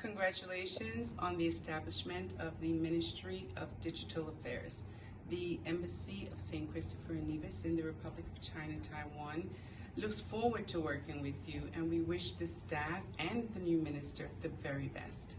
Congratulations on the establishment of the Ministry of Digital Affairs. The Embassy of St. Christopher and Nevis in the Republic of China, Taiwan looks forward to working with you and we wish the staff and the new minister the very best.